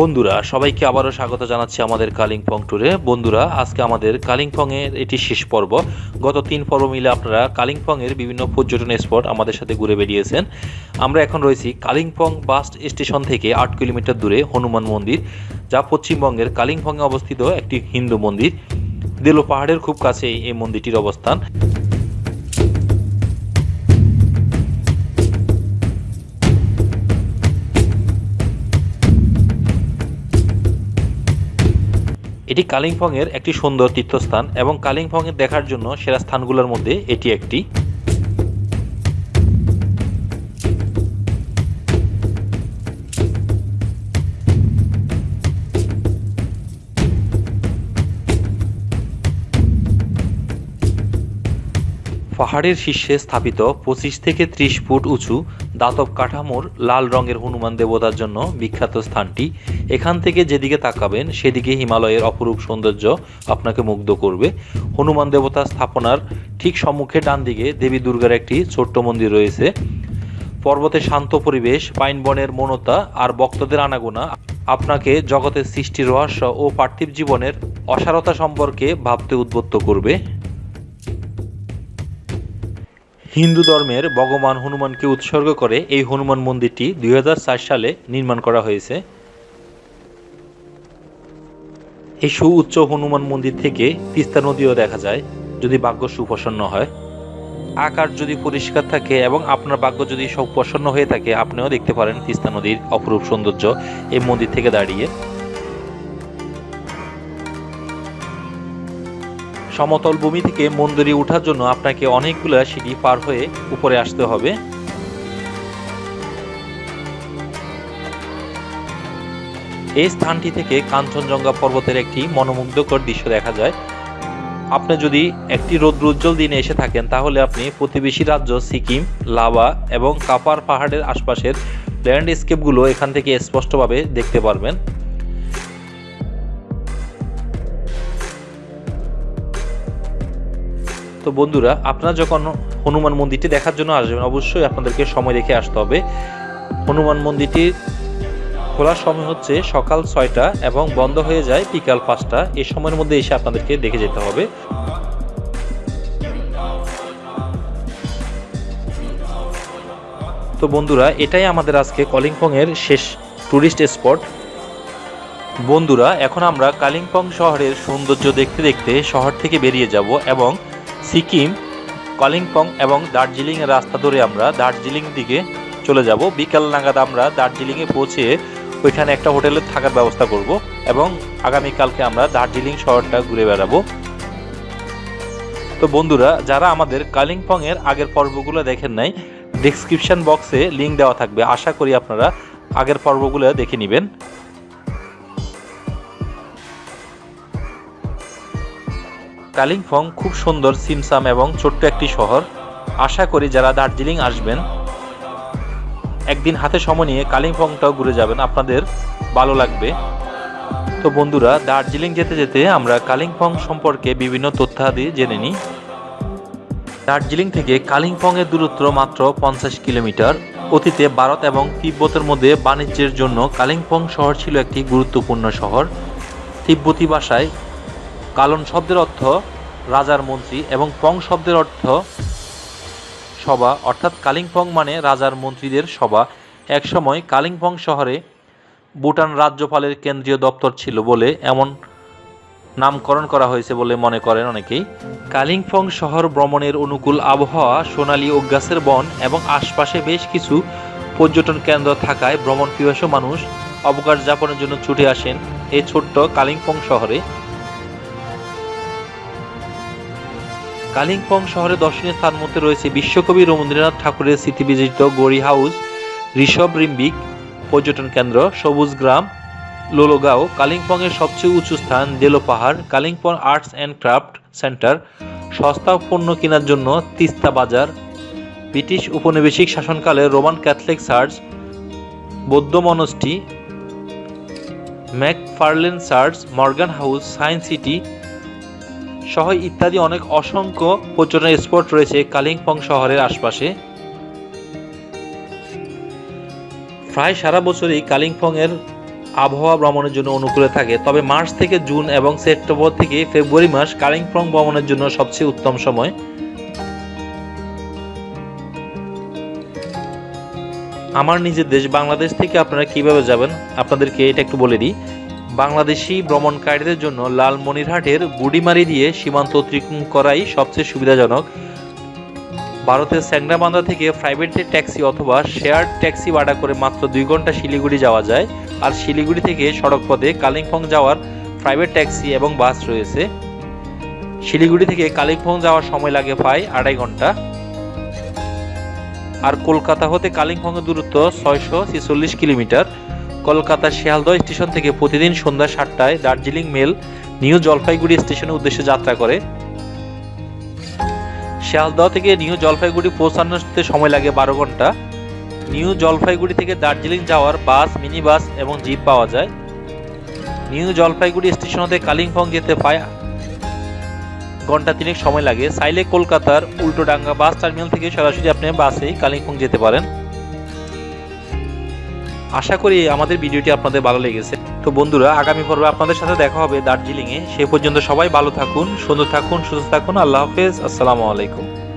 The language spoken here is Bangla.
বন্ধুরা, সবাইকে আবারও স্বাগত জানাচ্ছি আমাদের কালিম্পং ট্যুরে বন্ধুরা, আজকে আমাদের কালিম্পং এর এটি শেষ পর্ব। গত তিন পর্ব মিলে আপনারা কালিম্পং এর বিভিন্ন পর্যটন স্পট আমাদের সাথে ঘুরে বেরিয়েছেন আমরা এখন রয়েছি কালিম্পং বাস স্টেশন থেকে আট কিলোমিটার দূরে হনুমান মন্দির, যা পশ্চিমবঙ্গের কালিম্পংয়ে অবস্থিত একটি হিন্দু মন্দির। দেলো পাহাড়ের খুব কাছে এই মন্দিরটির অবস্থান। এটি কালিম্পংয়ের একটি সুন্দর তীর্থস্থান এবং কালিম্পংয়ের দেখার জন্য সেরা স্থানগুলোর মধ্যে এটি একটি। পাহাড়ের শীর্ষে স্থাপিত পঁচিশ থেকে ত্রিশ ফুট উঁচু দাতব কাঠামোর লাল রঙের হনুমান দেবতার জন্য বিখ্যাত স্থানটি। এখান থেকে যেদিকে তাকাবেন, সেদিকে হিমালয়ের অপরূপ সৌন্দর্য আপনাকে মুগ্ধ করবে। হনুমান দেবতা স্থাপনার ঠিক সম্মুখে ডান দিকে দেবী দুর্গার একটি ছোট্ট মন্দির রয়েছে। পর্বতে শান্ত পরিবেশ, পাইন বনের মনতা আর ভক্তদের আনাগোনা আপনাকে জগতের সৃষ্টির রহস্য ও পার্থিব জীবনের অসারতা সম্পর্কে ভাবতে উদ্বুদ্ধ করবে। হিন্দু ধর্মের ভগবান হনুমানকে উৎসর্গ করে এই হনুমান মন্দিরটি দুই হাজার চার সালে নির্মাণ করা হয়েছে। এই সুউচ্চ হনুমান মন্দির থেকে তিস্তা নদীও দেখা যায়, যদি ভাগ্য সুপ্রসন্ন হয়। আকার যদি পরিষ্কার থাকে এবং আপনার ভাগ্য যদি সুপ্রসন্ন হয়ে থাকে, আপনিও দেখতে পারেন তিস্তা নদীর অপরূপ সৌন্দর্য এই মন্দির থেকে দাঁড়িয়ে। সমতল ভূমি থেকে মন্দিরে ওঠার জন্য আপনাকে অনেকগুলো সিঁড়ি পার হয়ে উপরে আসতে হবে। এই স্থানটি থেকে কাঞ্চনজঙ্ঘা পর্বতের একটি মনোমুগ্ধকর দৃশ্য দেখা যায়। আপনি যদি একটি রৌদ্র উজ্জ্বল দিনে এসে থাকেন, তাহলে আপনি প্রতিবেশী রাজ্য সিকিম, লাভা এবং কাপার পাহাড়ের আশপাশের ল্যান্ডস্কেপগুলো এখান থেকে স্পষ্টভাবে দেখতে পারবেন। তো বন্ধুরা, আপনারা যখন হনুমান মন্দিরটি দেখার জন্য আসবেন, অবশ্যই আপনাদেরকে সময় রেখে আসতে হবে। হনুমান মন্দিরটির খোলার সময় হচ্ছে সকাল ছয়টা এবং বন্ধ হয়ে যায় বিকাল পাঁচটা। এই সময়ের মধ্যে এসে আপনাদেরকে দেখে যেতে হবে। তো বন্ধুরা, এটাই আমাদের আজকে কলিম্পং এর শেষ টুরিস্ট স্পট বন্ধুরা, এখন আমরা কালিম্পং শহরের সৌন্দর্য দেখতে দেখতে শহর থেকে বেরিয়ে যাব এবং সিকিম, কালিম্পং এবং দার্জিলিংয়ের রাস্তা ধরে আমরা দার্জিলিং দিকে চলে যাব। বিকাল নাগাদ আমরা দার্জিলিংয়ে পৌঁছে ওইখানে একটা হোটেলে থাকার ব্যবস্থা করব এবং আগামীকালকে আমরা দার্জিলিং শহরটা ঘুরে বেড়াবো। তো বন্ধুরা, যারা আমাদের কালিম্পং এর আগের পর্বগুলো দেখেন নাই ডিসক্রিপশন বক্সে লিংক দেওয়া থাকবে। আশা করি আপনারা আগের পর্বগুলো দেখে নেবেন। কালিম্পং খুব সুন্দর সিমসাম এবং ছোট্ট একটি শহর। আশা করি যারা দার্জিলিং আসবেন, একদিন হাতে সময় নিয়ে কালিম্পংটাও ঘুরে যাবেন। আপনাদের ভালো লাগবে। তো বন্ধুরা, দার্জিলিং যেতে যেতে আমরা কালিম্পং সম্পর্কে বিভিন্ন তথ্যাদি জেনে নিই। দার্জিলিং থেকে কালিম্পং এর দূরত্ব মাত্র পঞ্চাশ কিলোমিটার। অতীতে ভারত এবং তিব্বতের মধ্যে বাণিজ্যের জন্য কালিম্পং শহর ছিল একটি গুরুত্বপূর্ণ শহর। তিব্বতী ভাষায় কালন শব্দের অর্থ রাজার মন্ত্রী এবং পং শব্দের অর্থ সভা, অর্থাৎ কালিম্পং মানে রাজার মন্ত্রীদের সভা। একসময় কালিম্পং শহরে ভুটান রাজ্যপালের কেন্দ্রীয় দপ্তর ছিল বলে এমন নামকরণ করা হয়েছে বলে মনে করেন অনেকেই। কালিম্পং শহর ভ্রমণের অনুকূল আবহাওয়া, সোনালী ও গাছের বন এবং আশপাশে বেশ কিছু পর্যটন কেন্দ্র থাকায় ভ্রমণ পিপাসু মানুষ অবকাশ যাপনের জন্য ছুটে আসেন। এই ছোট্ট কালিম্পং শহরে কালিম্পং শহরে দর্শনীয় স্থান মধ্যে রয়েছে বিশ্বকবি রবীন্দ্রনাথ ঠাকুরের স্মৃতিবিজিত গড়ি হাউস, ঋষভ রিম্বিক পর্যটন কেন্দ্র, সবুজ গ্রাম, লোলোগাঁও, কালিম্পংয়ের সবচেয়ে উঁচু স্থান, দেলো পাহাড়, Kalimpong arts and craft centre, সস্তা পণ্য কেনার জন্য তিস্তা বাজার, ব্রিটিশ উপনিবেশিক শাসনকালে রোমান ক্যাথলিক চার্চ, বৌদ্ধ monastery Mac McFarlane church, Morgan House science city সহ ইত্যাদি অনেক অসংখ্য পর্যটন স্পট রয়েছে কালিম্পং শহরের আশপাশে। প্রায় সারা বছরই কালিম্পং এর আবহাওয়া ভ্রমণের জন্য অনুকূলে থাকে, তবে মার্চ থেকে জুন এবং সেপ্টেম্বর থেকে ফেব্রুয়ারি মাস কালিম্পং ভ্রমণের জন্য সবচেয়ে উত্তম সময়। আমার নিজের দেশ বাংলাদেশ থেকে আপনারা কীভাবে যাবেন? আপনাদেরকে এটা একটু বলে দিই। বাংলাদেশি ভ্রমণকারীদের জন্য লালমনিরহাটের বুড়িমারি দিয়ে সীমান্ত অতিক্রম করাই সবচেয়ে সুবিধাজনক। ভারতের স্যাংরাবান্ধা থেকে প্রাইভেট ট্যাক্সি অথবা শেয়ার ট্যাক্সি ভাড়া করে মাত্র দুই ঘণ্টা শিলিগুড়ি যাওয়া যায়। আর শিলিগুড়ি থেকে সড়ক পথে কালিম্পং যাওয়ার প্রাইভেট ট্যাক্সি এবং বাস রয়েছে। শিলিগুড়ি থেকে কালিম্পং যাওয়ার সময় লাগে প্রায় আড়াই ঘণ্টা। আর কলকাতা হতে কালিম্পংয়ের দূরত্ব ছয়শো ছেচল্লিশ কিলোমিটার। কলকাতা শিয়ালদহ স্টেশন থেকে প্রতিদিন সন্ধ্যা সাতটায় দার্জিলিং মেল নিউ জলপাইগুড়ি স্টেশনের উদ্দেশ্যে যাত্রা করে। শিয়ালদহ থেকে নিউ জলপাইগুড়ি পৌঁছানোতে সময় লাগে বারো ঘণ্টা। নিউ জলপাইগুড়ি থেকে দার্জিলিং যাওয়ার বাস মিনি বাস এবং জিপ পাওয়া যায়। নিউ জলপাইগুড়ি স্টেশন হতে কালিম্পং যেতে প্রায় ঘণ্টা তিনেক সময় লাগে। চাইলে কলকাতার উল্টোডাঙ্গা বাস টার্মিনাল থেকে সরাসরি আপনি বাসে কালিম্পং যেতে পারেন। আশা করি আমাদের ভিডিওটি আপনাদের ভালো লেগেছে। তো বন্ধুরা, আগামী পর্বে আপনাদের সাথে দেখা হবে দার্জিলিংয়ে। সে পর্যন্ত সবাই ভালো থাকুন, সুন্দর থাকুন, সুস্থ থাকুন। আল্লাহ হাফেজ। আসসালামু আলাইকুম।